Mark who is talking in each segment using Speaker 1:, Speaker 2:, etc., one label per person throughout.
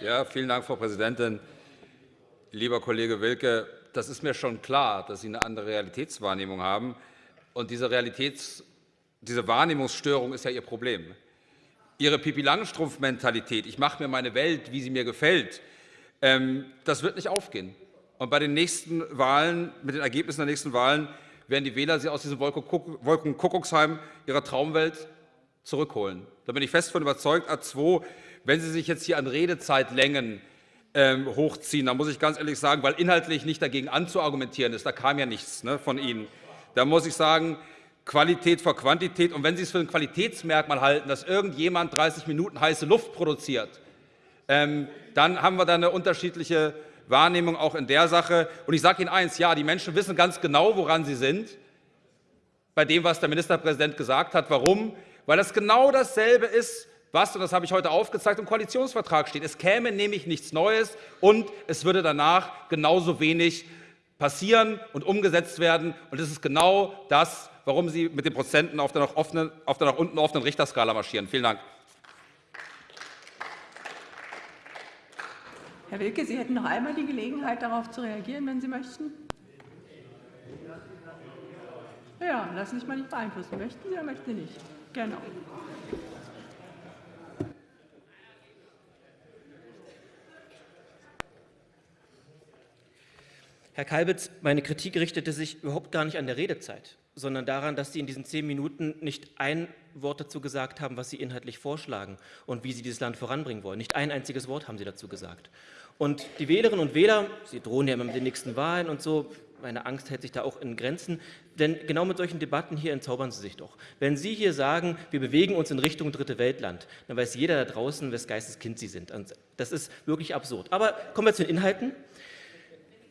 Speaker 1: Ja, vielen Dank, Frau Präsidentin. Lieber Kollege Wilke, das ist mir schon klar, dass Sie eine andere Realitätswahrnehmung haben. Und diese, Realitäts diese Wahrnehmungsstörung ist ja Ihr Problem. Ihre Pipi-Langstrumpf-Mentalität, ich mache mir meine Welt, wie sie mir gefällt, ähm, das wird nicht aufgehen. Und bei den nächsten Wahlen, mit den Ergebnissen der nächsten Wahlen, werden die Wähler Sie aus diesem Wolkenkuckucksheim Ihrer Traumwelt zurückholen. Da bin ich fest von überzeugt. A2, wenn Sie sich jetzt hier an Redezeitlängen ähm, hochziehen, dann muss ich ganz ehrlich sagen, weil inhaltlich nicht dagegen anzuargumentieren ist, da kam ja nichts ne, von Ihnen, da muss ich sagen, Qualität vor Quantität. Und wenn Sie es für ein Qualitätsmerkmal halten, dass irgendjemand 30 Minuten heiße Luft produziert, ähm, dann haben wir da eine unterschiedliche Wahrnehmung auch in der Sache. Und ich sage Ihnen eins, ja, die Menschen wissen ganz genau, woran sie sind, bei dem, was der Ministerpräsident gesagt hat. Warum? Weil das genau dasselbe ist, was, und das habe ich heute aufgezeigt, im Koalitionsvertrag steht. Es käme nämlich nichts Neues und es würde danach genauso wenig passieren und umgesetzt werden. Und das ist genau das, warum Sie mit den Prozenten auf der nach, offenen, auf der nach unten offenen Richterskala marschieren. Vielen Dank.
Speaker 2: Herr Wilke, Sie hätten noch einmal die Gelegenheit, darauf zu reagieren, wenn Sie möchten. Ja, lassen Sie sich mal nicht beeinflussen. Möchten Sie oder möchten Sie nicht? Genau.
Speaker 3: Herr Kalbitz, meine Kritik richtete sich überhaupt gar nicht an der Redezeit, sondern daran, dass Sie in diesen zehn Minuten nicht ein Wort dazu gesagt haben, was Sie inhaltlich vorschlagen und wie Sie dieses Land voranbringen wollen. Nicht ein einziges Wort haben Sie dazu gesagt. Und die Wählerinnen und Wähler, Sie drohen ja immer mit den nächsten Wahlen und so, meine Angst hält sich da auch in Grenzen, denn genau mit solchen Debatten hier entzaubern Sie sich doch. Wenn Sie hier sagen, wir bewegen uns in Richtung Dritte Weltland, dann weiß jeder da draußen, wes Geistes Kind Sie sind. Und das ist wirklich absurd. Aber kommen wir zu den Inhalten.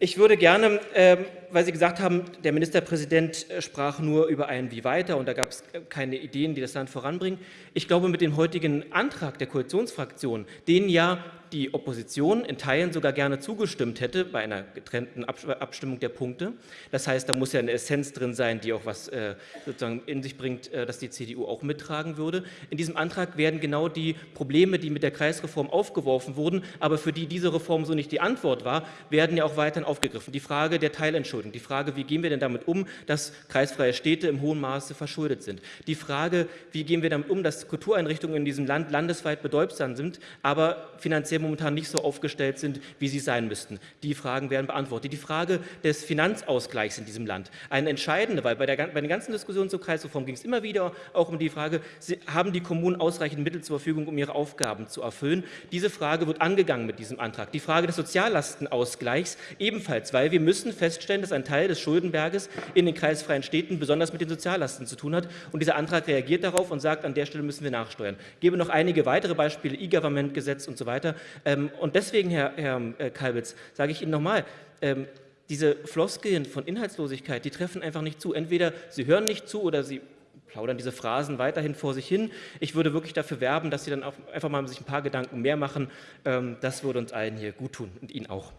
Speaker 3: Ich würde gerne, ähm, weil Sie gesagt haben, der Ministerpräsident äh, sprach nur über ein Wie weiter und da gab es keine Ideen, die das Land voranbringen. Ich glaube, mit dem heutigen Antrag der Koalitionsfraktion, den ja die Opposition in Teilen sogar gerne zugestimmt hätte bei einer getrennten Abstimmung der Punkte. Das heißt, da muss ja eine Essenz drin sein, die auch was äh, sozusagen in sich bringt, äh, dass die CDU auch mittragen würde. In diesem Antrag werden genau die Probleme, die mit der Kreisreform aufgeworfen wurden, aber für die diese Reform so nicht die Antwort war, werden ja auch weiterhin aufgegriffen. Die Frage der Teilentschuldung, die Frage, wie gehen wir denn damit um, dass kreisfreie Städte im hohen Maße verschuldet sind. Die Frage, wie gehen wir damit um, dass Kultureinrichtungen in diesem Land landesweit bedeutsam sind, aber finanziell momentan nicht so aufgestellt sind, wie sie sein müssten. Die Fragen werden beantwortet. Die Frage des Finanzausgleichs in diesem Land, eine entscheidende, weil bei, der, bei den ganzen Diskussionen zur Kreisreform ging es immer wieder auch um die Frage, haben die Kommunen ausreichend Mittel zur Verfügung, um ihre Aufgaben zu erfüllen? Diese Frage wird angegangen mit diesem Antrag. Die Frage des Soziallastenausgleichs ebenfalls, weil wir müssen feststellen, dass ein Teil des Schuldenberges in den kreisfreien Städten besonders mit den Soziallasten zu tun hat. Und dieser Antrag reagiert darauf und sagt, an der Stelle müssen wir nachsteuern. Ich gebe noch einige weitere Beispiele, E-Government-Gesetz und so weiter. Ähm, und deswegen, Herr, Herr äh, Kalbitz, sage ich Ihnen nochmal, ähm, diese Floskeln von Inhaltslosigkeit, die treffen einfach nicht zu. Entweder Sie hören nicht zu oder Sie plaudern diese Phrasen weiterhin vor sich hin. Ich würde wirklich dafür werben, dass Sie dann auch einfach mal sich ein paar Gedanken mehr machen. Ähm, das würde uns allen hier gut tun und Ihnen auch.